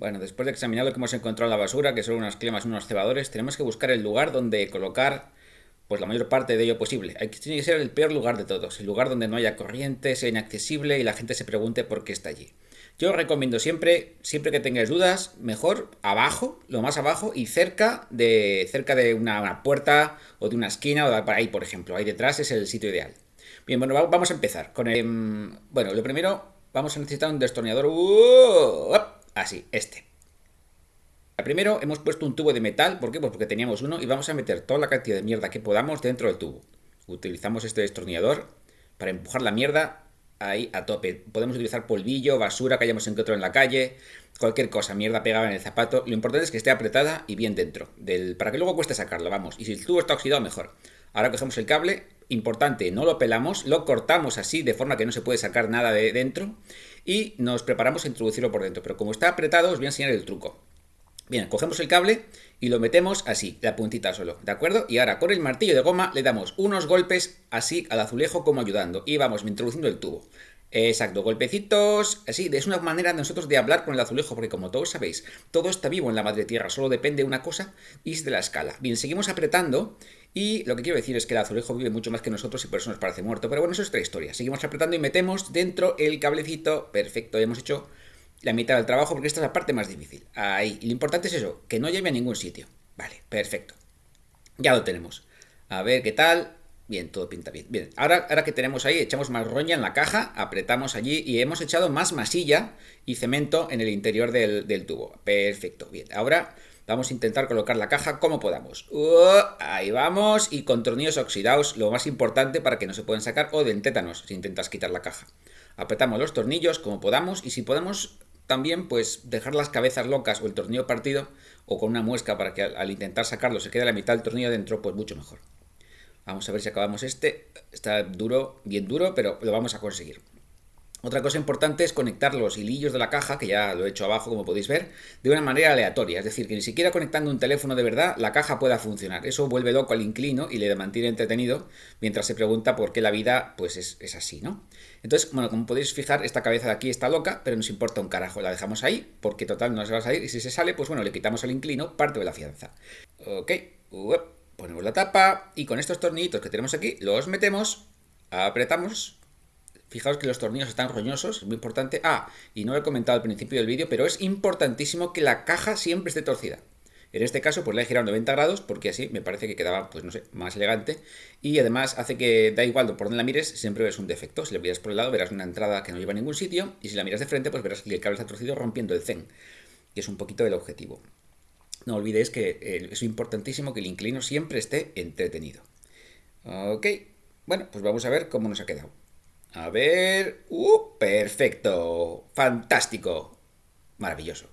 Bueno, después de examinar lo que hemos encontrado en la basura, que son unas clemas, unos cebadores, tenemos que buscar el lugar donde colocar pues la mayor parte de ello posible. Hay que, tiene que ser el peor lugar de todos, el lugar donde no haya corriente, sea inaccesible y la gente se pregunte por qué está allí. Yo recomiendo siempre, siempre que tengáis dudas, mejor abajo, lo más abajo y cerca de, cerca de una, puerta o de una esquina o de, ahí, por ejemplo. Ahí detrás es el sitio ideal. Bien, bueno, vamos a empezar con el... Mm, bueno, lo primero, vamos a necesitar un destornillador... ¡Uh! Así, este. Primero hemos puesto un tubo de metal, ¿por qué? Pues porque teníamos uno y vamos a meter toda la cantidad de mierda que podamos dentro del tubo. Utilizamos este destornillador para empujar la mierda ahí a tope. Podemos utilizar polvillo, basura que hayamos encontrado en la calle, cualquier cosa, mierda pegada en el zapato. Lo importante es que esté apretada y bien dentro, del, para que luego cueste sacarlo, vamos. Y si el tubo está oxidado, mejor. Ahora cogemos el cable, importante, no lo pelamos, lo cortamos así de forma que no se puede sacar nada de dentro y nos preparamos a introducirlo por dentro. Pero como está apretado, os voy a enseñar el truco. Bien, cogemos el cable y lo metemos así, la puntita solo, ¿de acuerdo? Y ahora con el martillo de goma le damos unos golpes así al azulejo como ayudando y vamos introduciendo el tubo. Exacto, golpecitos, así, es una manera de nosotros de hablar con el azulejo, porque como todos sabéis, todo está vivo en la madre tierra, solo depende de una cosa y es de la escala. Bien, seguimos apretando y lo que quiero decir es que el azulejo vive mucho más que nosotros y por eso nos parece muerto. Pero bueno, eso es otra historia. Seguimos apretando y metemos dentro el cablecito. Perfecto, hemos hecho la mitad del trabajo porque esta es la parte más difícil. Ahí. Y lo importante es eso, que no lleve a ningún sitio. Vale, perfecto. Ya lo tenemos. A ver qué tal. Bien, todo pinta bien. Bien, ahora, ahora que tenemos ahí, echamos más roña en la caja, apretamos allí y hemos echado más masilla y cemento en el interior del, del tubo. Perfecto, bien. Ahora Vamos a intentar colocar la caja como podamos. Uh, ahí vamos. Y con tornillos oxidados, lo más importante para que no se puedan sacar, o de tétanos si intentas quitar la caja. Apretamos los tornillos como podamos y si podemos también pues dejar las cabezas locas o el tornillo partido o con una muesca para que al, intentar sacarlo se quede la mitad del tornillo dentro, pues mucho mejor. Vamos a ver si acabamos este. Está duro, bien duro, pero lo vamos a conseguir. Otra cosa importante es conectar los hilillos de la caja, que ya lo he hecho abajo como podéis ver, de una manera aleatoria. Es decir, que ni siquiera conectando un teléfono de verdad la caja pueda funcionar. Eso vuelve loco al inclino y le mantiene entretenido mientras se pregunta por qué la vida pues es, así, ¿no? Entonces, bueno, como podéis fijar, esta cabeza de aquí está loca, pero nos importa un carajo. La dejamos ahí porque total no se va a salir y si se sale, pues bueno, le quitamos al inclino parte de la fianza. Ok, ponemos la tapa y con estos tornillitos que tenemos aquí los metemos, apretamos Fijaos que los tornillos están roñosos, es muy importante. Ah, y no lo he comentado al principio del vídeo, pero es importantísimo que la caja siempre esté torcida. En este caso, pues la he girado 90 grados, porque así me parece que quedaba, pues no sé, más elegante. Y además hace que, da igual por donde la mires, siempre ves un defecto. Si la miras por el lado, verás una entrada que no lleva a ningún sitio. Y si la miras de frente, pues verás que el cable está torcido rompiendo el zen. Que es un poquito el objetivo. No olvidéis que eh, es importantísimo que el inclino siempre esté entretenido. Ok, bueno, pues vamos a ver cómo nos ha quedado. A ver... ¡Uh! Perfecto. Fantástico. Maravilloso.